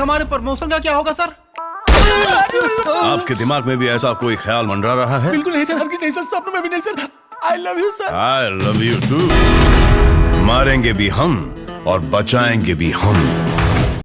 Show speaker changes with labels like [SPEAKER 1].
[SPEAKER 1] हमारे प्रमोशन का क्या होगा सर?
[SPEAKER 2] आपके दिमाग में भी ऐसा कोई ख्याल मंडरा रहा है?
[SPEAKER 3] बिल्कुल नहीं सर हरगिज नहीं सर सपनों में भी नहीं sir. I love you sir
[SPEAKER 2] I love you too मारेंगे भी हम और बचाएँगे भी हम।